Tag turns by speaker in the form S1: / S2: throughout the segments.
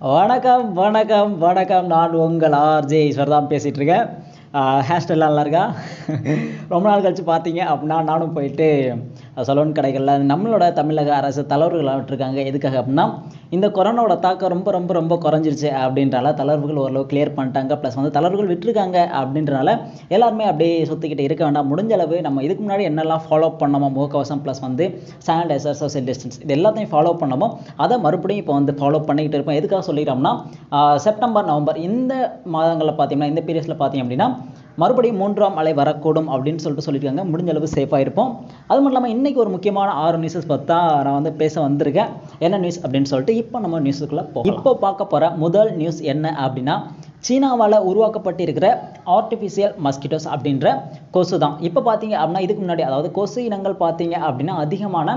S1: வணக்கம் வணக்கம் வணக்கம். நான் உங்கள் ஆர்ஜே ஈஸ்வர் தான் பேசிகிட்டு இருக்கேன் ஹேர்ஸ்டைல்லாம் நல்லா இருக்கா? ரொம்ப நாள் கழிச்சு பார்த்தீங்க அப்படின்னா நானும் போயிட்டு சலூன் கடைகளில் நம்மளோட தமிழக அரசு தளர்வுகள் விட்டுருக்காங்க எதுக்காக அப்படின்னா இந்த கொரோனாவோட தாக்கம் ரொம்ப ரொம்ப ரொம்ப குறைஞ்சிருச்சு அப்படின்றால தளர்வுகள் ஓரளவு கிளியர் பண்ணிட்டாங்க. ப்ளஸ் வந்து தளர்வுகள் விட்டுருக்காங்க அப்படின்றனால எல்லாருமே அப்படியே சுற்றிக்கிட்டு இருக்க வேண்டாம். முடிஞ்ச அளவு நம்ம இதுக்கு முன்னாடி என்னெல்லாம் ஃபாலோ பண்ணோமோ முகக்கவசம் ப்ளஸ் வந்து சானிடைசர் சோசியல் டிஸ்டன்ஸ் இது எல்லாத்தையும் ஃபாலோ பண்ணோமோ அதை மறுபடியும் இப்போ வந்து ஃபாலோ பண்ணிக்கிட்டு இருப்போம். எதுக்காக சொல்லிட்டோம்னா செப்டம்பர் நவம்பர் இந்த மாதங்களில் பார்த்தீங்கன்னா இந்த பீரியட்ஸில் பார்த்தீங்க அப்படின்னா மறுபடியும் மூன்றாம் அலை வரக்கூடும் அப்படின்னு சொல்லிட்டு சொல்லியிருக்காங்க. முடிஞ்ச அளவு சேஃபாக இருப்போம். அது மட்டும் இல்லாமல் இன்றைக்கி ஒரு முக்கியமான ஆறு நியூஸஸ் பார்த்தா நான் வந்து பேச வந்திருக்கேன். என்ன நியூஸ் அப்படின்னு சொல்லிட்டு இப்போ நம்ம நியூஸுக்குள்ளே போகலாம். இப்போ பார்க்க போகிற முதல் நியூஸ் என்ன அப்படின்னா சீனாவால் உருவாக்கப்பட்டிருக்கிற ஆர்டிஃபிஷியல் மஸ்கிட்டோஸ் அப்படின்ற கொசு தான் இப்போ பார்த்தீங்க அப்படின்னா இதுக்கு முன்னாடி அதாவது கொசு இனங்கள் பார்த்தீங்க அப்படின்னா அதிகமான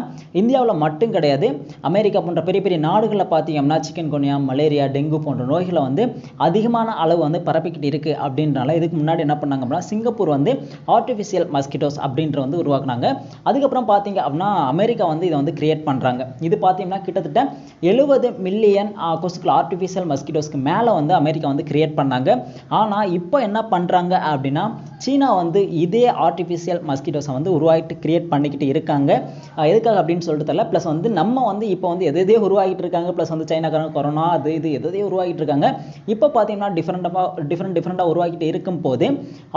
S1: இந்தியாவில் மட்டும் கிடையாது. அமெரிக்கா போன்ற பெரிய பெரிய நாடுகளில் பார்த்தீங்க அப்படின்னா சிக்கன் கொனியா மலேரியா டெங்கு போன்ற நோய்களை வந்து அதிகமான அளவு வந்து பரப்பிக்கிட்டு இருக்குது அப்படின்றனால இதுக்கு முன்னாடி என்ன பண்ணாங்க அப்படின்னா சிங்கப்பூர் வந்து ஆர்டிஃபிஷியல் மஸ்கிட்டோஸ் அப்படின்ற வந்து உருவாக்குனாங்க. அதுக்கப்புறம் பார்த்தீங்க அப்படின்னா அமெரிக்கா வந்து இதை வந்து கிரியேட் பண்ணுறாங்க இது பார்த்தீங்கன்னா கிட்டத்தட்ட எழுபது மில்லியன் கொசுக்கள் ஆர்டிஃபிஷியல் மஸ்கிட்டோஸ்க்கு மேலே வந்து அமெரிக்கா வந்து கிரியேட் பண்ணாங்க. ஆனால் இப்போ என்ன பண்ணுறாங்க அப்படின்னா சீனா வந்து இதே ஆர்டிஃபிஷியல் மஸ்கிட்டோஸை வந்து உருவாகிட்டு கிரியேட் பண்ணிக்கிட்டு இருக்காங்க. எதுக்காக அப்படின்னு சொல்லிட்டு தெரியல. ப்ளஸ் வந்து நம்ம வந்து இப்போ வந்து எது எதே உருவாகிட்டு இருக்காங்க. ப்ளஸ் வந்து சைனாக்காரங்க கொரோனா அது இது எதையே உருவாகிட்டு இருக்காங்க. இப்போ பார்த்தீங்கன்னா டிஃப்ரெண்ட்டாக டிஃப்ரெண்ட் டிஃப்ரெண்ட்டாக உருவாக்கிட்டு இருக்கும் போது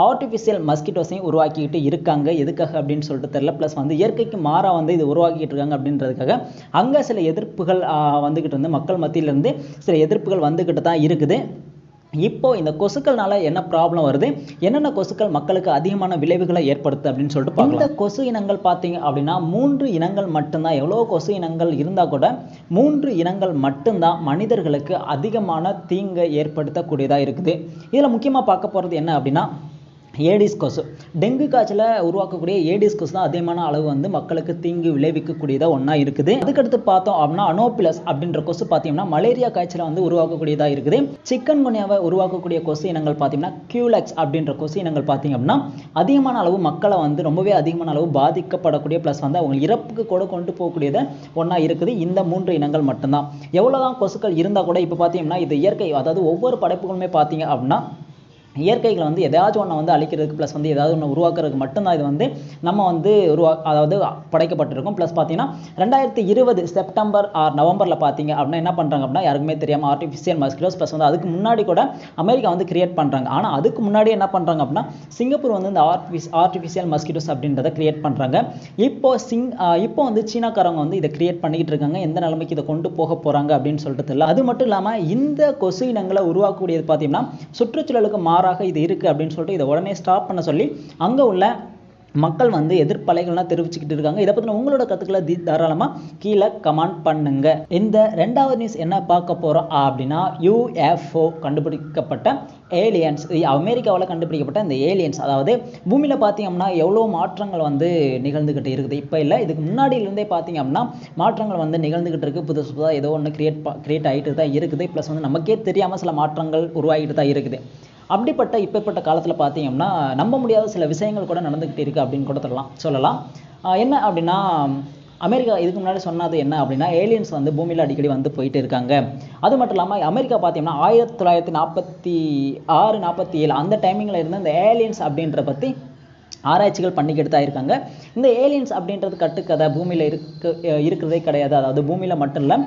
S1: ஆர்டிஃபிஷியல் மஸ்கிட்டோஸையும் உருவாக்கிக்கிட்டு இருக்காங்க. எதுக்காக அப்படின்னு சொல்லிட்டு தெரியல. ப்ளஸ் வந்து இயற்கைக்கு மாறாக வந்து இது உருவாக்கிட்டு இருக்காங்க அப்படின்றதுக்காக அங்கே சில எதிர்ப்புகள் வந்துக்கிட்டு இருந்து மக்கள் மத்தியிலிருந்து சில எதிர்ப்புகள் வந்துக்கிட்டு தான் இருக்குது. இப்போ இந்த கொசுக்கள்னால என்ன ப்ராப்ளம் வருது? என்னென்ன கொசுக்கள் மக்களுக்கு அதிகமான விளைவுகளை ஏற்படுத்து அப்படின்னு சொல்லிட்டு பார்க்கலாம். இந்த கொசு இனங்கள் பார்த்தீங்க அப்படின்னா மூன்று இனங்கள் மட்டும்தான் எவ்வளோ கொசு இனங்கள் இருந்தால் கூட மூன்று இனங்கள் மட்டும்தான் மனிதர்களுக்கு அதிகமான தீங்கை ஏற்படுத்தக்கூடியதாக இருக்குது. இதில் முக்கியமாக பார்க்க போகிறது என்ன அப்படின்னா ஏடிஸ் கொசு. டெங்கு காய்ச்சலை உருவாக்கக்கூடிய ஏடிஸ் கொசு தான் அதிகமான அளவு வந்து மக்களுக்கு தீங்கு விளைவிக்கக்கூடியதாக ஒன்றா இருக்குது. அதுக்கடுத்து பார்த்தோம் அப்படின்னா அனோபிலஸ் அப்படின்ற கொசு பார்த்தீங்கன்னா மலேரியா காய்ச்சலை வந்து உருவாக்கக்கூடியதாக இருக்குது. சிக்கன் குனியாவை உருவாக்கக்கூடிய கொசு இனங்கள் பார்த்தீங்கன்னா கியூலெக்ஸ் அப்படின்ற கொசு இனங்கள் பார்த்தீங்க அப்படின்னா அதிகமான அளவு மக்களை வந்து ரொம்பவே அதிகமான அளவு பாதிக்கப்படக்கூடிய ப்ளஸ் வந்து அவங்க இறப்புக்கு கூட கொண்டு போகக்கூடியத ஒன்றா இருக்குது. இந்த மூன்று இனங்கள் மட்டும்தான். எவ்வளோதான் கொசுக்கள் இருந்தால் கூட இப்போ பார்த்தீங்கன்னா இது இயற்கை அதாவது ஒவ்வொரு படைப்புகளுமே பார்த்தீங்க அப்படின்னா இயற்கைகளை வந்து எதாச்சும் ஒன்று வந்து அழிக்கிறதுக்கு ப்ளஸ் வந்து ஏதாவது ஒன்று உருவாக்குறதுக்கு மட்டும்தான் இது வந்து நம்ம வந்து உருவா அதாவது படைக்கப்பட்டிருக்கும். ப்ளஸ் பார்த்தீங்கன்னா ரெண்டாயிரத்தி இருபது செப்டம்பர் ஆர் நவம்பரில் பார்த்தீங்க அப்படின்னா என்ன பண்ணுறாங்க அப்படின்னா யாருக்குமே தெரியாமல் ஆர்டிஃபிஷியல் மஸ்கிலோஸ் ப்ளஸ் வந்து அதுக்கு முன்னாடி கூட அமெரிக்கா வந்து கிரியேட் பண்ணுறாங்க ஆனால் அதுக்கு முன்னாடி என்ன பண்ணுறாங்க அப்படின்னா சிங்கப்பூர் வந்து இந்த ஆர்டிஃபிஸ் ஆர்டிஃபிஷியல் மஸ்கிட்டோஸ் அப்படின்றத கிரியேட் பண்ணுறாங்க இப்போ சிங் இப்போ வந்து சீனாக்காரங்க வந்து இதை கிரியேட் பண்ணிக்கிட்டு இருக்காங்க. எந்த நிலைமைக்கு இதை கொண்டு போக போகிறாங்க அப்படின்னு சொல்லிட்டு தெரியல அது மட்டும் இல்லாமல் இந்த கொசு இனங்களை உருவாக்கக்கூடியது பார்த்தீங்கன்னா சுற்றுச்சூழலுக்கு மாறாக இது இருக்குது அப்படின்னு சொல்லிட்டு இதை உடனே ஸ்டாப் பண்ண சொல்லி அங்கே உள்ள மக்கள் வந்து எதிர்ப்பலைகள்லாம் தெரிவிச்சுக்கிட்டு இருக்காங்க. இதை பற்றின உங்களோட கருத்துக்களை தி தாராளமாக கீழே கமெண்ட் பண்ணுங்க. இந்த ரெண்டாவது நியூஸ் என்ன பார்க்க போகிறோம் அப்படின்னா யூஎஃப்ஓ கண்டுபிடிக்கப்பட்ட ஏலியன்ஸ் அமெரிக்காவில் கண்டுபிடிக்கப்பட்ட இந்த ஏலியன்ஸ் அதாவது பூமியில் பார்த்தீங்கன்னா எவ்வளோ மாற்றங்கள் வந்து நிகழ்ந்துக்கிட்டு இருக்குது. இப்போ இல்லை இதுக்கு முன்னாடியிலேருந்தே பார்த்தீங்க அப்படின்னா மாற்றங்கள் வந்து நிகழ்ந்துக்கிட்டு இருக்குது புதுசு புதுசாக ஏதோ ஒன்று கிரியேட் கிரியேட் ஆகிட்டு தான் இருக்குது. ப்ளஸ் வந்து நமக்கே தெரியாமல் சில மாற்றங்கள் உருவாகிட்டு தான் இருக்குது. அப்படிப்பட்ட இப்பேற்பட்ட காலத்தில் பார்த்தீங்கன்னா நம்ப முடியாத சில விஷயங்கள் கூட நடந்துக்கிட்டு இருக்குது அப்படின்னு கூட சொல்லலாம் சொல்லலாம். என்ன அப்படின்னா அமெரிக்கா இதுக்கு முன்னாடி சொன்னது என்ன அப்படின்னா ஏலியன்ஸ் வந்து பூமியில் அடிக்கடி வந்து போயிட்டு இருக்காங்க. அது மட்டும் இல்லாமல் அமெரிக்கா பார்த்தீங்கன்னா ஆயிரத்தி தொள்ளாயிரத்தி நாற்பத்தி ஆறு நாற்பத்தி ஏழு அந்த டைமிங்கில் இருந்து இந்த ஏலியன்ஸ் அப்படின்ற பற்றி ஆராய்ச்சிகள் பண்ணிக்கிட்டு தான் இருக்காங்க இந்த ஏலியன்ஸ் அப்படின்றது கட்டுக்கதை பூமியில் இருக்க இருக்கிறதே கிடையாது. அதாவது பூமியில் மட்டும் இல்லை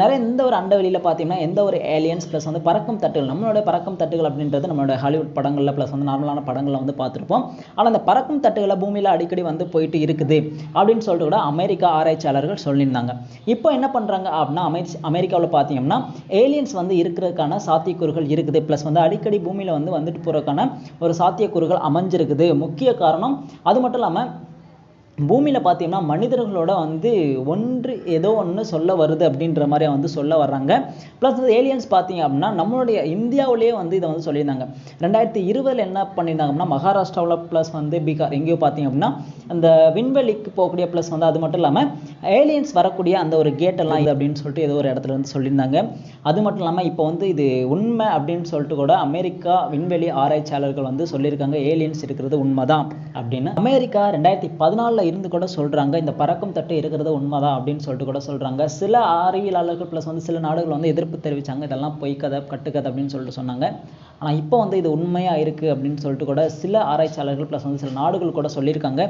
S1: நிறைய எந்த ஒரு அண்டவெளியில் பார்த்தீங்கன்னா எந்த ஒரு ஏலியன்ஸ் ப்ளஸ் வந்து பறக்கும் தட்டுகள் நம்மளோட பறக்கும் தட்டுகள் அப்படின்றது நம்மளோட ஹாலிவுட் படங்களில் ப்ளஸ் வந்து நார்மலான படங்களில் வந்து பார்த்துருப்போம் ஆனால் அந்த பறக்கும் தட்டுகளை பூமியில் அடிக்கடி வந்து போயிட்டு இருக்குது அப்படின்னு சொல்லிட்டு கூட அமெரிக்கா ஆராய்ச்சியாளர்கள் சொல்லியிருந்தாங்க. இப்போ என்ன பண்ணுறாங்க அப்படின்னா அமெரி அமெரிக்காவில் பார்த்தீங்கன்னா ஏலியன்ஸ் வந்து இருக்கிறதுக்கான சாத்தியக்கூறுகள் இருக்குது. ப்ளஸ் வந்து அடிக்கடி பூமியில் வந்து வந்துட்டு போகிறதுக்கான ஒரு சாத்தியக்கூறுகள் அமைஞ்சிருக்குது. முக்கிய காரணம் அது மட்டும் இல்லாமல் பூமியில் பார்த்தீங்கன்னா மனிதர்களோட வந்து ஒன்று ஏதோ ஒன்று சொல்ல வருது அப்படின்ற மாதிரி வந்து சொல்ல வர்றாங்க. ப்ளஸ் வந்து ஏலியன்ஸ் பார்த்தீங்க அப்படின்னா நம்மளுடைய இந்தியாவிலேயே வந்து இதை வந்து சொல்லியிருந்தாங்க. ரெண்டாயிரத்தி இருபதில் என்ன பண்ணியிருந்தாங்க அப்படின்னா மகாராஷ்டிராவில் ப்ளஸ் வந்து பீகார் எங்கேயோ பார்த்தீங்க அப்படின்னா அந்த விண்வெளிக்கு போகக்கூடிய ப்ளஸ் வந்து அது மட்டும் இல்லாமல் ஏலியன்ஸ் வரக்கூடிய அந்த ஒரு கேட்டெல்லாம் இது அப்படின்னு சொல்லிட்டு ஏதோ ஒரு இடத்துல வந்து சொல்லியிருந்தாங்க. அது மட்டும் இல்லாமல் இப்போ வந்து இது உண்மை அப்படின்னு சொல்லிட்டு கூட அமெரிக்கா விண்வெளி ஆராய்ச்சியாளர்கள் வந்து சொல்லியிருக்காங்க ஏலியன்ஸ் இருக்கிறது உண்மைதான் அப்படின்னு. அமெரிக்கா ரெண்டாயிரத்தி பதினாலில் இருந்து கூட சொல்கிறாங்க இந்த பறக்கும் தட்டு இருக்கிறது உண்மைதான் அப்படின்னு சொல்லிட்டு கூட சொல்கிறாங்க சில அறிவியலாளர்கள் ப்ளஸ் வந்து சில நாடுகள் வந்து எதிர்ப்பு தெரிவித்தாங்க இதெல்லாம் பொய் கதை கட்டுக்கதை அப்படின்னு சொல்லிட்டு சொன்னாங்க. ஆனால் இப்போ வந்து இது உண்மையாக இருக்குது அப்படின்னு சொல்லிட்டு கூட சில ஆராய்ச்சியாளர்கள் ப்ளஸ் வந்து சில நாடுகள் கூட சொல்லியிருக்காங்க.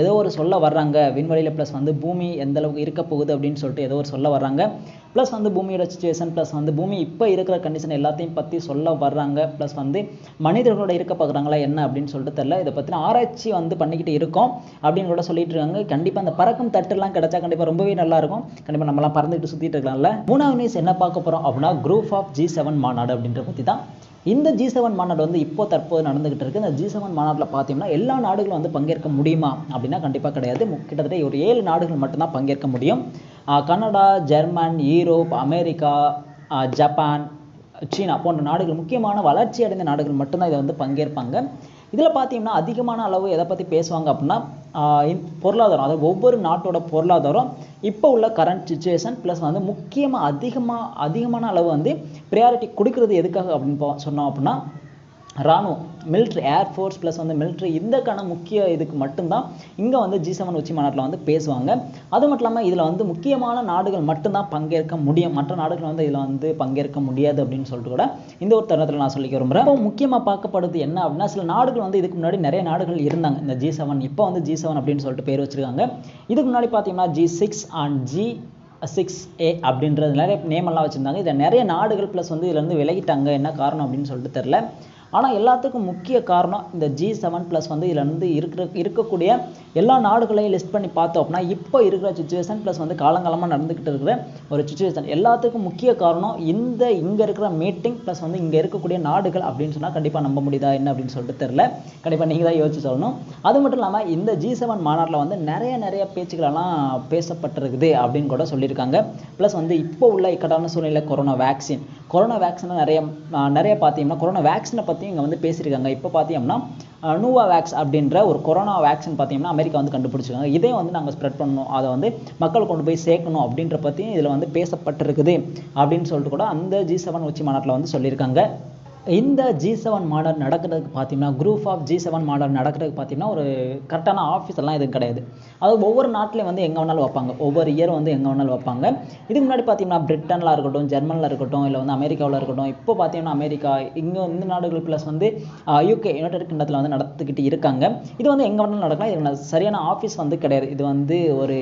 S1: ஏதோ ஒரு சொல்ல வர்றாங்க. விண்வெளியில் ப்ளஸ் வந்து பூமி எந்த அளவுக்கு இருக்க போகுது அப்படின்னு சொல்லிட்டு ஏதோ ஒரு சொல்ல வர்றாங்க. ப்ளஸ் வந்து பூமியோட சுச்சுவேஷன் ப்ளஸ் வந்து பூமி இப்போ இருக்கிற கண்டிஷன் எல்லாத்தையும் பற்றி சொல்ல வர்றாங்க. ப்ளஸ் வந்து மனிதர்களோட இருக்க பார்க்குறாங்களா என்ன அப்படின்னு சொல்லிட்டு தெரில இதை பற்றின ஆராய்ச்சி வந்து பண்ணிக்கிட்டு இருக்கோம் அப்படின்னு கூட சொல்லிட்டு இருக்காங்க. கண்டிப்பாக அந்த பறக்கும் தட்டுலாம் கிடைச்சா கண்டிப்பாக ரொம்பவே நல்லா இருக்கும். கண்டிப்பாக நம்மலாம் பறந்துக்கிட்டு சுற்றிட்டு இருக்கலாம்ல. மூணாவது நியூஸ் என்ன பார்க்க போகிறோம் அப்படின்னா குரூப் ஆஃப் ஜி செவன் மாநாடு அப்படின்ற பற்றி தான் இந்த ஜி செவன் மாநாடு வந்து இப்போ தற்போது நடந்துகிட்டு இருக்கு. இந்த ஜி செவன் மாநாட்டில் பார்த்தீங்கன்னா எல்லா நாடுகளும் வந்து பங்கேற்க முடியுமா அப்படின்னா கண்டிப்பாக கிடையாது. கிட்டத்தட்ட ஒரு ஏழு நாடுகள் மட்டும்தான் பங்கேற்க முடியும். Canada German Europe America Japan China போன்ற நாடுகள் முக்கியமான வளர்ச்சி அடைந்த நாடுகள் மட்டும்தான் இதை வந்து பங்கேற்பாங்க. இதில் பார்த்தீங்கன்னா அதிகமான அளவு எதை பற்றி பேசுவாங்க அப்படின்னா பொருளாதாரம் அதாவது ஒவ்வொரு நாட்டோட பொருளாதாரம் இப்போ உள்ள கரண்ட் சுச்சுவேஷன் ப்ளஸ் வந்து முக்கியமாக அதிகமாக அதிகமான அளவு வந்து ப்ரையாரிட்டி கொடுக்கறது எதுக்காக அப்படின்னு பா- சொன்னோம் அப்படின்னா ராணுவம் மிலிட்ரி ஏர் ஃபோர்ஸ் ப்ளஸ் வந்து மிலிட்ரி இதற்கான முக்கிய இதுக்கு மட்டும்தான் இங்கே வந்து ஜி செவன் உச்சி மாநாட்டில் வந்து பேசுவாங்க. அது மட்டும் இல்லாமல் இதில் வந்து முக்கியமான நாடுகள் மட்டும்தான் பங்கேற்க முடியும். மற்ற நாடுகள் வந்து இதில் வந்து பங்கேற்க முடியாது அப்படின்னு சொல்லிட்டு கூட இந்த ஒரு தருணத்தில் நான் சொல்லிக்க விரும்புகிறேன் இப்போ முக்கியமாக பார்க்கப்படுது என்ன அப்படின்னா சில நாடுகள் வந்து இதுக்கு முன்னாடி நிறைய நாடுகள் இருந்தாங்க. இந்த ஜி செவன் இப்போ வந்து ஜி செவன் அப்படின்னு சொல்லிட்டு பேர் வச்சிருக்காங்க. இதுக்கு முன்னாடி பார்த்தீங்கன்னா G six and G six A அப்படின்றது நிறைய நேம் எல்லாம் வச்சுருந்தாங்க. இதில் நிறைய நாடுகள் ப்ளஸ் வந்து இதுலேருந்து விலகிட்டாங்க. என்ன காரணம் அப்படின்னு சொல்லிட்டு தெரில ஆனால் எல்லாத்துக்கும் முக்கிய காரணம் இந்த ஜி செவன் ப்ளஸ் வந்து இதில் வந்து இருக்கிற இருக்கக்கூடிய எல்லா நாடுகளையும் லிஸ்ட் பண்ணி பார்த்தோம் அப்படின்னா இப்போ இருக்கிற சுச்சுவேஷன் ப்ளஸ் வந்து காலங்காலமாக நடந்துக்கிட்டு இருக்கிற ஒரு சுச்சுவேஷன் எல்லாத்துக்கும் முக்கிய காரணம் இந்த இங்கே இருக்கிற மீட்டிங் ப்ளஸ் வந்து இங்கே இருக்கக்கூடிய நாடுகள் அப்படின்னு சொன்னால் கண்டிப்பாக நம்ப முடியுதா என்ன அப்படின்னு சொல்லிட்டு தெரில கண்டிப்பாக நீங்கள் தான் யோசிச்சு சொல்லணும். அது மட்டும் இல்லாமல் இந்த ஜி செவன் மாநாட்டில் வந்து நிறைய நிறைய பேச்சுக்களெல்லாம் பேசப்பட்டிருக்குது அப்படின்னு கூட சொல்லியிருக்காங்க. ப்ளஸ் வந்து இப்போ உள்ள இக்கட்டான சூழ்நிலை கொரோனா வேக்சின் கொரோனா வேக்சினை நிறைய நிறைய பார்த்தீங்கன்னா கொரோனா வேக்சினை பற்றி இங்கே வந்து பேசியிருக்காங்க. இப்போ பார்த்தீங்கன்னா நூவா வேக்ஸ் அப்படின்ற ஒரு கொரோனா வேக்சின் பார்த்தீங்கன்னா அமெரிக்கா வந்து கண்டுபிடிச்சிருக்காங்க. இதே வந்து நாங்கள் ஸ்ப்ரெட் பண்ணணும். அதை வந்து மக்கள் கொண்டு போய் சேர்க்கணும் அப்படின்ற பற்றியும் இதில் வந்து பேசப்பட்டிருக்குது அப்படின்னு சொல்லிட்டு கூட அந்த ஜி செவன் உச்சி மாநாட்டில் வந்து சொல்லியிருக்காங்க. இந்த ஜி செவன் மாடல் நடக்கிறதுக்கு பார்த்தீங்கன்னா group of G seven model நடக்கிறதுக்கு பார்த்தீங்கன்னா ஒரு கரெக்டான ஆஃபீஸ் எல்லாம் எதுவும் கிடையாது. அதாவது ஒவ்வொரு நாட்டிலையும் வந்து எங்கே வேணாலும் வைப்பாங்க. ஒவ்வொரு இயர் வந்து எங்கே வேணாலும் வைப்பாங்க. இதுக்கு முன்னாடி பார்த்தீங்கன்னா பிரிட்டனில் இருக்கட்டும் ஜெர்மனில் இருக்கட்டும் இல்லை வந்து அமெரிக்காவில் இருக்கட்டும் இப்போ பார்த்தீங்கன்னா அமெரிக்கா இங்கே இந்த நாடுகள் ப்ளஸ் வந்து யூகே யுனைடெட் கிண்டத்தில் வந்து நடத்திக்கிட்டு இருக்காங்க. இது வந்து எங்கே வேணாலும் நடக்கலாம். இது சரியான ஆஃபீஸ் வந்து கிடையாது. இது வந்து ஒரு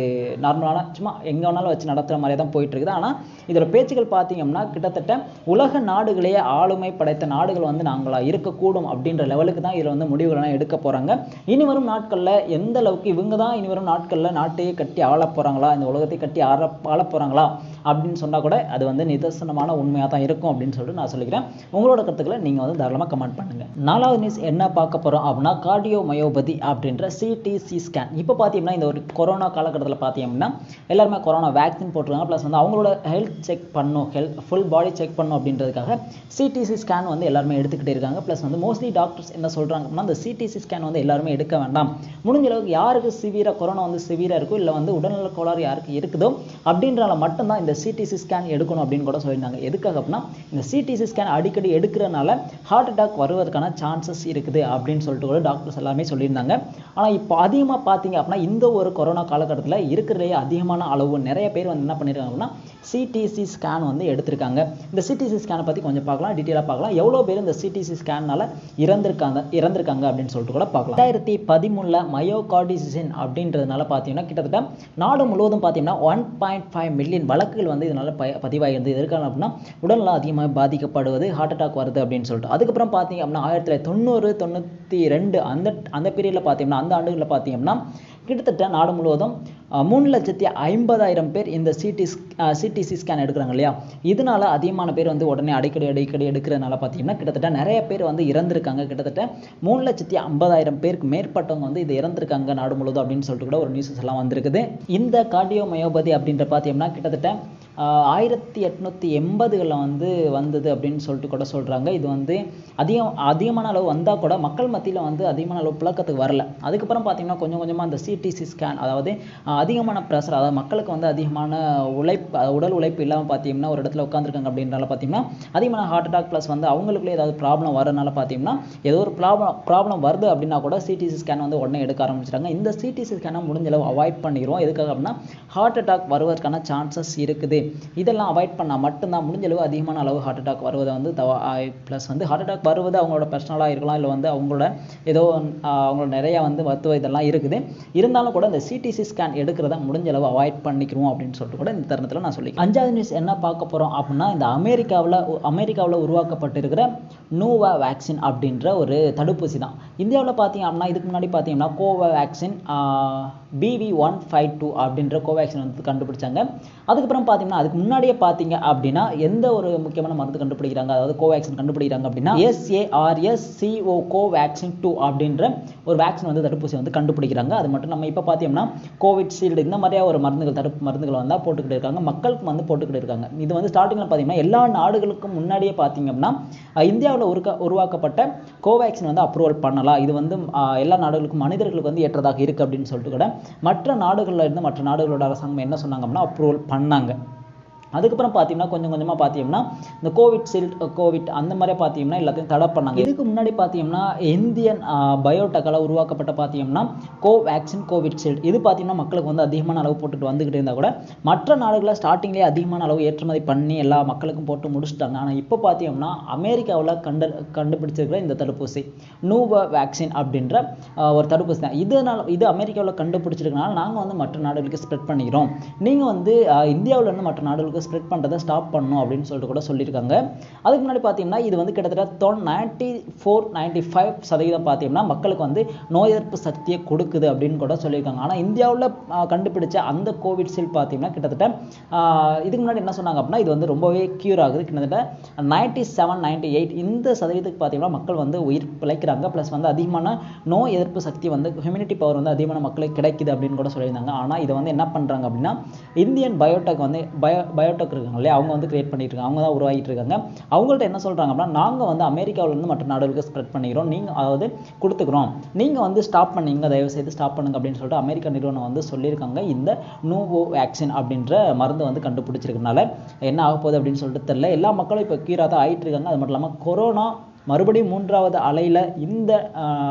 S1: நார்மலான சும்மா எங்கே வேணாலும் வச்சு நடத்துகிற மாதிரி தான் போயிட்டு இருக்குது. ஆனால் இதோட பேச்சுகள் பார்த்தீங்கன்னா கிட்டத்தட்ட உலக நாடுகளையே ஆளுமை படைத்த நாடுகள் வந்து நாங்களா இருக்கக்கூடும் அப்படின்ற லெவலுக்கு தான் இதில் வந்து முடிவுகள்லாம் எடுக்க போகிறாங்க இனி வரும் நாட்களில் எந்த அளவுக்கு இவங்க தான் இனி வரும் நாட்களில் நாட்டையே கட்டி ஆள போகிறாங்களா இந்த உலகத்தை கட்டி ஆள ஆள போகிறாங்களா அப்படின்னு சொன்னால் கூட அது வந்து நிதர்சனமான உண்மையாக தான் இருக்கும் அப்படின்னு சொல்லிட்டு நான் சொல்லிக்கிறேன். உங்களோட கருத்துக்களை நீங்கள் வந்து தாராளமாக கமெண்ட் பண்ணுங்கள் நாலாவது நியூஸ் என்ன பார்க்க போகிறோம் அப்படின்னா கார்டியோ மயோபதி அப்படின்ற சிடிசி ஸ்கேன் இப்போ பார்த்தீங்கன்னா இந்த ஒரு கொரோனா காலகட்டத்தில் பார்த்தீங்கன்னா எல்லாருமே கொரோனா வேக்சின் போட்டிருக்காங்க. ப்ளஸ் வந்து அவங்களோட ஹெல்த் செக் பண்ணும் ஹெல்த் ஃபுல் பாடி செக் பண்ணும் அப்படின்றதுக்காக சிடிசி ஸ்கேன் வந்து எல்லாருமே எடுத்துக்கிட்டே இருக்காங்க. ப்ளஸ் வந்து மோஸ்ட்லி டாக்டர்ஸ் என்ன சொல்கிறாங்க அப்படின்னா அந்த சிடிசி ஸ்கேன் வந்து எல்லாருமே எடுக்க வேண்டாம். முடிஞ்ச அளவுக்கு யாருக்கு சிவியராக கொரோனா வந்து சிவியராக இருக்கோ இல்லை வந்து உடல்நல கோளாறு யாருக்கு இருக்குதோ அப்படின்றனால மட்டும்தான் இந்த சிடிசி ஸ்கேன் எடுக்கணும் அப்படின்னு கூட சொல்லியிருந்தாங்க. எதுக்காக அப்படின்னா இந்த சிடிசி ஸ்கேன் அடிக்கடி எடுக்கிறனால ஹார்ட் அட்டாக் வருவதற்கான சான்சஸ் இருக்குது அப்படின்னு சொல்லிட்டு கூட டாக்டர்ஸ் எல்லாமே சொல்லியிருந்தாங்க. ஆனால் இப்போ அதிகமாக பார்த்தீங்க அப்படின்னா இந்த ஒரு கொரோனா காலகட்டத்தில் இருக்கிறதுலேயே அதிகமான அளவு நிறைய பேர் வந்து என்ன பண்ணியிருக்காங்க அப்படின்னா சிடிசி ஸ்கேன் வந்து எடுத்திருக்காங்க. இந்த சிடிசி ஸ்கேனை பற்றி கொஞ்சம் பார்க்கலாம் டீட்டெயிலாக பார்க்கலாம். எவ்வளோ பேர் இந்த சிடிசி ஸ்கேனால் இறந்திருக்காங்க இறந்திருக்காங்க அப்படின்னு சொல்லிட்டு கூட பார்க்கலாம். ரெண்டாயிரத்தி பதிமூணில் மயோகார்டிசின் அப்படின்றதுனால பார்த்தீங்கன்னா கிட்டத்தட்ட நாடு முழுவதும் பார்த்தீங்கன்னா ஒன் பாயிண்ட் ஃபைவ் மில்லியன் வழக்குகள் வந்து இதனால ப பதிவாகிருந்தது எதற்கான அப்படின்னா உடல்நலம் அதிகமாக பாதிக்கப்படுவது ஹார்ட் அட்டாக் வருது அப்படின்னு சொல்லிட்டு. அதுக்கப்புறம் பார்த்தீங்க அப்படின்னா ஆயிரத்தி தொள்ளாயிரத்தி தொண்ணூறு தொண்ணூற்றி ரெண்டு அந்த அந்த பீரியடில் பார்த்தீங்கன்னா அந்த ஆண்டுகளில் பார்த்தீங்கன்னா கிட்டத்தட்ட நாடு முழுவதும் மூணு லட்சத்தி ஐம்பதாயிரம் பேர் இந்த சிடி சிடிசி ஸ்கேன் எடுக்கிறாங்க இல்லையா? இதனால அதிகமான பேர் வந்து உடனே அடிக்கடி அடிக்கடி எடுக்கிறதுனால பார்த்தீங்கன்னா கிட்டத்தட்ட நிறைய பேர் வந்து இறந்திருக்காங்க. கிட்டத்தட்ட மூணு லட்சத்தி ஐம்பதாயிரம் பேருக்கு மேற்பட்டவங்க வந்து இது இறந்திருக்காங்க நாடு முழுவதும் அப்படின்னு சொல்லிட்டு கூட ஒரு நியூஸஸ் எல்லாம் வந்திருக்குது. இந்த கார்டியோமயோபதி அப்படின்ற பார்த்தீங்கன்னா கிட்டத்தட்ட ஆயிரத்தி எட்நூற்றி எண்பதுகளில் வந்து வந்தது அப்படின்னு சொல்லிட்டு கூட சொல்கிறாங்க இது வந்து அதிகம் அதிகமான அளவு வந்தால் கூட மக்கள் மத்தியில் வந்து அதிகமான அளவு புழக்கத்துக்கு வரல. அதுக்கப்புறம் பார்த்தீங்கன்னா கொஞ்சம் கொஞ்சமாக அந்த சிடிசி ஸ்கேன் அதாவது அதிகமான ப்ரெஷர் அதாவது மக்களுக்கு வந்து அதிகமான உழைப்பு உடல் உழைப்பு இல்லாமல் பார்த்தீங்கன்னா ஒரு இடத்துல உட்காந்துருக்காங்க அப்படின்றனால பார்த்தீங்கன்னா அதிகமான ஹார்ட் அட்டாக் ப்ளஸ் வந்து அவங்களுக்குள்ளே ஏதாவது ப்ராப்ளம் வரனால பார்த்தீங்கன்னா ஏதோ ஒரு ப்ராப்ளம் ப்ராப்ளம் வருது அப்படின்னா கூட சிடிசி ஸ்கேன் வந்து உடனே எடுக்க ஆரம்பிச்சிட்டாங்க இந்த சிடிசி ஸ்கேனை முடிஞ்ச அளவு அவாய்ட் பண்ணிடுவோம் எதுக்காக அப்படின்னா ஹார்ட் அட்டாக் வருவதற்கான சான்சஸ் இருக்குது. இதெல்லாம் அவாய்ட் பண்ணால் மட்டும்தான் முடிஞ்ச அளவு அதிகமான அளவு ஹார்ட் அட்டாக் வருவதை வந்து தவ ப்ளஸ் வந்து ஹார்ட் அட்டாக் வருவது அவங்களோட பர்சனலாக இருக்கலாம் இல்லை வந்து அவங்களோட ஏதோ அவங்களோட நிறைய வந்து மருத்துவ இதெல்லாம் இருக்குது. இருந்தாலும் கூட இந்த சிடிசி ஸ்கேன் எடுக்கிறத முடிஞ்ச அளவு அவாய்ட் பண்ணிக்கிறோம் அப்படின்னு சொல்லிட்டு கூட இந்த தருணத்தில் நான் சொல்லி அஞ்சாவது நியூஸ் என்ன பார்க்க போகிறோம் அப்படின்னா இந்த அமெரிக்காவில் அமெரிக்காவில் உருவாக்கப்பட்டிருக்கிற நூவா வேக்சின் அப்படின்ற ஒரு தடுப்பூசி தான். இந்தியாவில் பார்த்தீங்க அப்படின்னா இதுக்கு முன்னாடி பார்த்தீங்கன்னா Covaxin BV one five two அப்படின்ற கோவேக்சின் வந்து கண்டுபிடிச்சாங்க. அதுக்கப்புறம் பார்த்தீங்கன்னா அதுக்கு முன்னாடியே பார்த்தீங்க அப்படின்னா எந்த ஒரு முக்கியமான மருந்து கண்டுபிடிக்கிறாங்க? அதாவது கோவேக்சின் கண்டுபிடிக்கிறாங்க அப்படின்னா எஸ்ஏஆர்எஸ் சிஓ கோவேக்சின் டூ அப்படின்ற ஒரு வேக்சின் வந்து தடுப்பூசி வந்து கண்டுபிடிக்கிறாங்க. அது மட்டும் நம்ம இப்போ பார்த்தீங்கன்னா கோவிட்ஷீல்டு இந்த மாதிரியா ஒரு மருந்துகள் தடுப்பு மருந்துகள் வந்தால் போட்டுக்கிட்டு இருக்காங்க. மக்களுக்கு வந்து போட்டுக்கிட்டு இருக்காங்க. இது வந்து ஸ்டார்டிங்கில் பார்த்தீங்கன்னா எல்லா நாடுகளுக்கும் முன்னாடியே பார்த்தீங்க அப்படின்னா இந்தியாவில் உருக்க உருவாக்கப்பட்ட கோவேக்சின் வந்து அப்ரூவல் பண்ணலாம். இது வந்து எல்லா நாடுகளுக்கும் மனிதர்களுக்கு வந்து ஏற்றதாக இருக்குது அப்படின்னு சொல்லிட்டு கூட மற்ற நாடுகளில் இருந்து மற்ற நாடுகளோட அரசாங்கம் என்ன சொன்னாங்க அப்படின்னா அப்ரூவல் பண்ணாங்க. அதுக்கப்புறம் பார்த்தீங்கன்னா கொஞ்சம் கொஞ்சமாக பார்த்தீங்கன்னா இந்த கோவிட் சில்ட் கோவிட் அந்த மாதிரி பார்த்தீங்கன்னா எல்லாத்தையும் தடை பண்ணாங்க. இதுக்கு முன்னாடி பார்த்தீங்கன்னா இந்தியன் பயோடெக்கால் உருவாக்கப்பட்ட பார்த்தீங்கன்னா கோவேக்சின் கோவிட் ஷீல்ட் இது பார்த்தீங்கன்னா மக்களுக்கு வந்து அதிகமான அளவு போட்டுட்டு வந்துக்கிட்டு இருந்தால் கூட மற்ற நாடுகளில் ஸ்டார்டிங்லேயே அதிகமான அளவு ஏற்றுமதி பண்ணி எல்லா மக்களுக்கும் போட்டு முடிச்சுட்டாங்க. ஆனால் இப்போ பார்த்தீங்கன்னா அமெரிக்காவில் கண்டு கண்டுபிடிச்சிருக்கிற இந்த தடுப்பூசி நூவா வேக்சின் அப்படின்ற ஒரு தடுப்பூசி தான். இதனால் இது அமெரிக்காவில் கண்டுபிடிச்சிருக்கனால நாங்கள் வந்து மற்ற நாடுகளுக்கு ஸ்ப்ரெட் பண்ணிக்கிறோம். நீங்கள் வந்து இந்தியாவிலேருந்து இருந்து மற்ற நாடுகளுக்கு ஸ்ப்ரெட் பண்ணுறதை ஸ்டாப் பண்ணணும் அப்படின்னு சொல்லிட்டு கூட சொல்லியிருக்காங்க. அதுக்கு முன்னாடி பார்த்தீங்கன்னா இது வந்து கிட்டத்தட்ட நைன்ட்டி ஃபோர் நைன்ட்டி ஃபைவ் சதவீதம் பார்த்தீங்கன்னா மக்களுக்கு வந்து நோய் எதிர்ப்பு சக்தியை கொடுக்குது அப்படின்னு கூட சொல்லியிருக்காங்க. ஆனால் இந்தியாவில் கண்டுபிடிச்ச அந்த கோவிட்ஷீல்டு பார்த்தீங்கன்னா கிட்டத்தட்ட இதுக்கு முன்னாடி என்ன சொன்னாங்க அப்படின்னா இது வந்து ரொம்பவே க்யூர் ஆகுது. கிட்டத்தட்ட நைன்ட்டி செவன் நைன்ட்டி எயிட் இந்த சதவீதத்துக்கு பார்த்தீங்கன்னா மக்கள் வந்து உயிர் பிழைக்கிறாங்க. ப்ளஸ் வந்து அதிகமான நோய் எதிர்ப்பு சக்தி வந்து ஹியூமினிட்டி பவர் வந்து அதிகமான மக்களுக்கு கிடைக்குது அப்படின்னு கூட சொல்லியிருந்தாங்க. ஆனால் இதை வந்து என்ன பண்ணுறாங்க அப்படின்னா இந்தியன் பயோடெக் வந்து பயோ பயோடெக் இருக்காங்க இல்லையா? அவங்க வந்து கிரியேட் பண்ணிட்டு இருக்காங்க. அவங்க தான் உருவாகிட்டு இருக்காங்க. அவங்கள்ட்ட என்ன சொல்கிறாங்க அப்படின்னா நாங்கள் வந்து அமெரிக்காவிலேருந்து மற்ற நாடுகளுக்கு ஸ்ப்ரெட் பண்ணிக்கிறோம். நீங்கள் அதாவது கொடுத்துக்கிறோம். நீங்கள் வந்து ஸ்டாப் பண்ணிங்க தயவு செய்து ஸ்டாப் பண்ணுங்க அப்படின்னு சொல்லிட்டு அமெரிக்க நிறுவனம் வந்து சொல்லியிருக்காங்க. இந்த நூவோ வேக்சின் அப்படின்ற மருந்து வந்து கண்டுபிடிச்சிருக்கனால என்ன ஆக போகுது அப்படின்னு சொல்லிட்டு தெரியல. எல்லா மக்களும் இப்போ கீழாக தான் ஆகிட்டு இருக்காங்க. அது மட்டும் இல்லாமல் கொரோனா மறுபடியும் மூன்றாவது அலையில் இந்த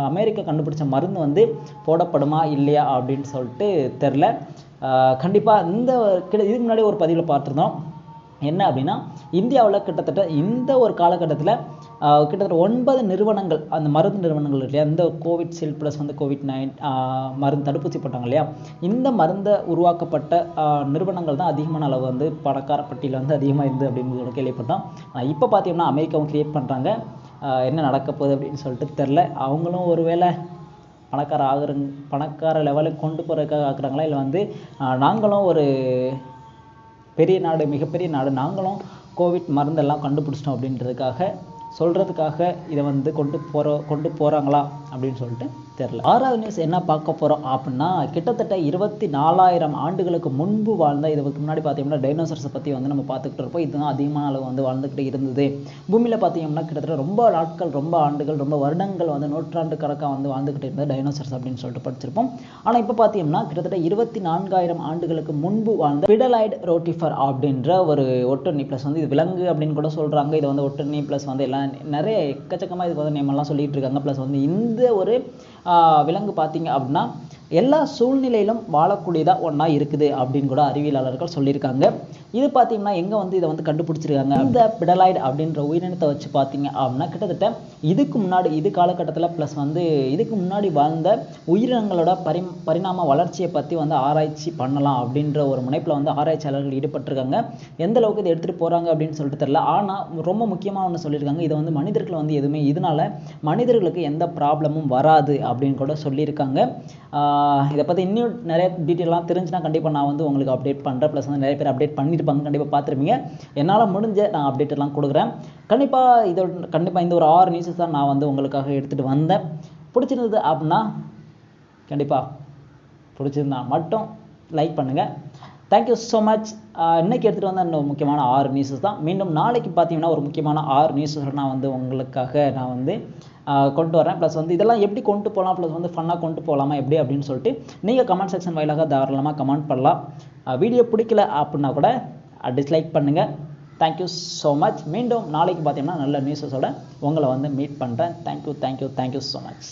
S1: அமெரிக்கா கண்டுபிடிச்ச மருந்து வந்து போடப்படுமா இல்லையா அப்படின்னு சொல்லிட்டு தெரில கண்டிப்பாக இந்த கிட்ட இதுக்கு முன்னாடி ஒரு பதிவில் பார்த்துருந்தோம். என்ன அப்படின்னா இந்தியாவில் கிட்டத்தட்ட இந்த ஒரு காலகட்டத்தில் கிட்டத்தட்ட ஒன்பது நிறுவனங்கள் அந்த மருந்து நிறுவனங்கள் இல்லையா? இந்த கோவிட் ஷீல்ட் ப்ளஸ் வந்து கோவிட் நைன் மருந்து தடுப்பூசி போட்டாங்க இல்லையா? இந்த மருந்தை உருவாக்கப்பட்ட நிறுவனங்கள் தான் அதிகமான அளவு வந்து பணக்கார பட்டியலில் வந்து அதிகமாக இருந்து அப்படின்னு கேள்விப்பட்டோம். ஆனால் இப்போ பார்த்தீங்கன்னா அமெரிக்காவும் கிரியேட் பண்ணுறாங்க என்ன நடக்க போகுது அப்படின்னு சொல்லிட்டு தெரில அவங்களும் ஒருவேளை பணக்கார ஆகுறங் பணக்கார லெவலுக்கு கொண்டு போகிறதுக்காக ஆக்குறாங்களா? இல்லை வந்து ஆஹ், நாங்களும் ஒரு பெரிய நாடு மிகப்பெரிய நாடு நாங்களும் கோவிட் மருந்தெல்லாம் கண்டுபிடிச்சிட்டோம் அப்படின்றதுக்காக சொல்கிறதுக்காக இதை வந்து கொண்டு போகிற கொண்டு போகிறாங்களா அப்படின்னு சொல்லிட்டு தெரில ஆறாவது நியூஸ் என்ன பார்க்க போகிறோம் அப்படின்னா கிட்டத்தட்ட இருபத்தி நாலாயிரம் ஆண்டுகளுக்கு முன்பு வாழ்ந்த இதுக்கு முன்னாடி பார்த்தீங்கன்னா டைனோசர்ஸை பற்றி வந்து நம்ம பார்த்துக்கிட்டு இருப்போம். இதுதான் அதிகமான அளவு வந்து வாழ்ந்துக்கிட்டு இருந்தது. பூமியில் பார்த்தீங்கன்னா கிட்டத்தட்ட ரொம்ப நாட்கள் ரொம்ப ஆண்டுகள் ரொம்ப வருடங்கள் வந்து நூற்றாண்டு கணக்காக வந்து வாழ்ந்துக்கிட்டு இருந்தது டைனோசர்ஸ் அப்படின்னு சொல்லிட்டு படிச்சிருப்போம். ஆனால் இப்போ பார்த்தீங்கன்னா கிட்டத்தட்ட இருபத்தி நான்காயிரம் ஆண்டுகளுக்கு முன்பு வாழ்ந்த பிடலைட் ரோட்டிஃபர் அப்படின்ற ஒரு ஒட்டணி ப்ளஸ் வந்து இது விலங்கு அப்படின்னு கூட சொல்கிறாங்க இது வந்து ஒட்டணி ப்ளஸ் வந்து எல்லாம் நிறைய எக்கச்சக்கமாக இதுக்கு வந்து நேமெல்லாம் சொல்லிட்டு இருக்காங்க. ப்ளஸ் வந்து இந்த ஒரு ஆஹ், விலங்கு பார்த்தீங்க அப்படின்னா எல்லா சூழ்நிலையிலும் வாழக்கூடியதாக ஒன்றா இருக்குது அப்படின்னு கூட அறிவியலாளர்கள் சொல்லியிருக்காங்க. இது பார்த்தீங்கன்னா எங்கே வந்து இதை வந்து கண்டுபிடிச்சிருக்காங்க? இந்த பிடலாய்டு அப்படின்ற உயிரினத்தை வச்சு பார்த்தீங்க அப்படின்னா கிட்டத்தட்ட இதுக்கு முன்னாடி இது காலகட்டத்தில் ப்ளஸ் வந்து இதுக்கு முன்னாடி வாழ்ந்த உயிரினங்களோட பரி பரிணாம வளர்ச்சியை பற்றி வந்து ஆராய்ச்சி பண்ணலாம் அப்படின்ற ஒரு முனைப்பில் வந்து ஆராய்ச்சியாளர்கள் ஈடுபட்டிருக்காங்க. எந்த அளவுக்கு இதை எடுத்துகிட்டு போகிறாங்க அப்படின்னு சொல்லிட்டு தெரில ஆனால் ரொம்ப முக்கியமாக ஒன்று சொல்லியிருக்காங்க. இதை வந்து மனிதர்கள் வந்து எதுவுமே இதனால் மனிதர்களுக்கு எந்த ப்ராப்ளமும் வராது அப்படின்னு கூட சொல்லியிருக்காங்க. இதை பற்றி இன்னும் நிறைய டீட்டெயிலாம் தெரிஞ்சுனா கண்டிப்பாக நான் வந்து உங்களுக்கு அப்டேட் பண்ணுறேன் ப்ளஸ் வந்து நிறைய பேர் அப்டேட் பண்ணியிருப்பாங்க கண்டிப்பாக பார்த்துருப்பீங்க. என்னால் முடிஞ்ச நான் அப்டேட் எல்லாம் கொடுக்குறேன். கண்டிப்பாக இதோட கண்டிப்பாக இந்த ஒரு ஆறு நியூஸஸ் தான் நான் வந்து உங்களுக்காக எடுத்துகிட்டு வந்தேன். பிடிச்சிருந்தது அப்படின்னா கண்டிப்பாக பிடிச்சிருந்தா மட்டும் லைக் பண்ணுங்கள் தேங்க்யூ ஸோ மச் இன்னைக்கு எடுத்துகிட்டு வந்த இன்னும் முக்கியமான ஆறு நியூஸஸ் தான். மீண்டும் நாளைக்கு பார்த்தீங்கன்னா ஒரு முக்கியமான ஆறு நியூஸஸ் நான் வந்து உங்களுக்காக நான் வந்து கொண்டு வரேன். ப்ளஸ் வந்து இதெல்லாம் எப்படி கொண்டு போகலாம் ப்ளஸ் வந்து ஃபன்னாக கொண்டு போகலாமா எப்படி? அப்படின்னு சொல்லிட்டு நீங்கள் கமெண்ட் செக்ஷன் வாயிலாக தாராளமாக கமெண்ட் பண்ணலாம். வீடியோ பிடிக்கல அப்படின்னா கூட டிஸ்லைக் பண்ணுங்கள் தேங்க்யூ ஸோ மச் மீண்டும் நாளைக்கு பார்த்தீங்கன்னா நல்ல நியூஸஸோட உங்களை வந்து மீட் பண்ணுறேன் thank you thank you thank you so much